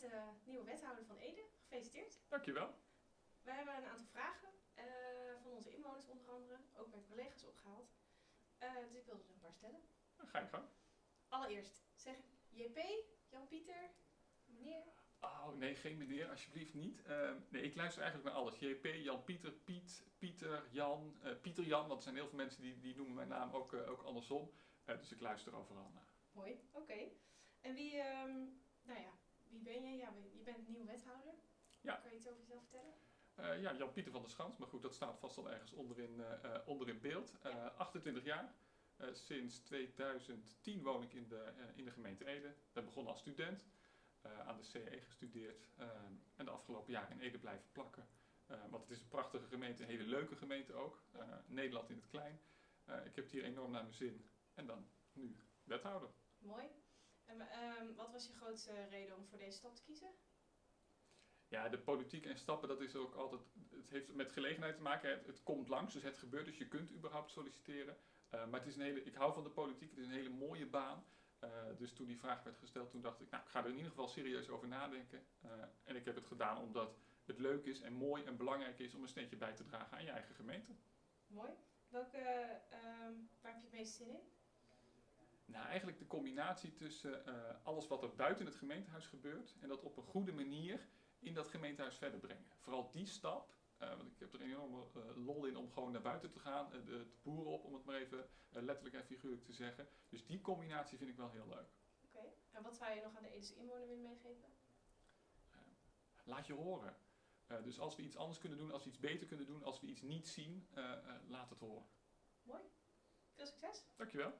bent de nieuwe wethouder van Ede. Gefeliciteerd. Dankjewel. We hebben een aantal vragen eh, van onze inwoners onder andere, ook met collega's opgehaald. Eh, dus ik wilde er een paar stellen. Dan ga je gang. Allereerst, zeg JP, Jan-Pieter, meneer. Oh, nee, geen meneer, alsjeblieft niet. Ehm, nee, ik luister eigenlijk naar alles. JP, Jan, Pieter, Piet, Pieter, Jan, eh, Pieter Jan, want er zijn heel veel mensen die, die noemen mijn naam ook, eh, ook andersom. Eh, dus ik luister overal naar. Mooi, oké. En wie ben je? Ja, je bent nieuwe wethouder. Ja. Kan je iets over jezelf vertellen? Eh, ja, Jan-Pieter van der Schans, maar goed, dat staat vast al ergens onderin, eh, eh, onder in beeld. Eh, Ja. 28 jaar. Eh, sinds 2010 woon ik in de, eh, in de gemeente Ede. Ben begonnen als student, eh, aan de CE gestudeerd eh, en de afgelopen jaren in Ede blijven plakken. Eh, want het is een prachtige gemeente, een hele leuke gemeente ook. Eh, Nederland in het klein. Eh, ik heb het hier enorm naar mijn zin. En dan nu wethouder. Mooi. En ehm, wat was je grootste reden om voor deze stap te kiezen? Ja, de politiek en stappen, dat is ook altijd. Het heeft met gelegenheid te maken. Het, het komt langs, dus het gebeurt, dus je kunt überhaupt solliciteren. Eh, maar het is een hele, ik hou van de politiek, het is een hele mooie baan. Eh, dus toen die vraag werd gesteld, toen dacht ik, nou, ik ga er in ieder geval serieus over nadenken. Eh, en ik heb het gedaan omdat het leuk is en mooi en belangrijk is om een steentje bij te dragen aan je eigen gemeente. Mooi. Welke, ehm, waar heb je het meest zin in? Nou, eigenlijk de combinatie tussen eh, alles wat er buiten het gemeentehuis gebeurt en dat op een goede manier in dat gemeentehuis verder brengen. Vooral die stap, eh, want ik heb er een enorme eh, lol in om gewoon naar buiten te gaan, de, de boeren op, om het maar even letterlijk en figuurlijk te zeggen. Dus die combinatie vind ik wel heel leuk. Oké. En wat zou je nog aan de Edese inwoner willen meegeven? Laat je horen. Dus als we iets anders kunnen doen, als we iets beter kunnen doen, als we iets niet zien, laat het horen. Mooi. Veel succes. Dankjewel.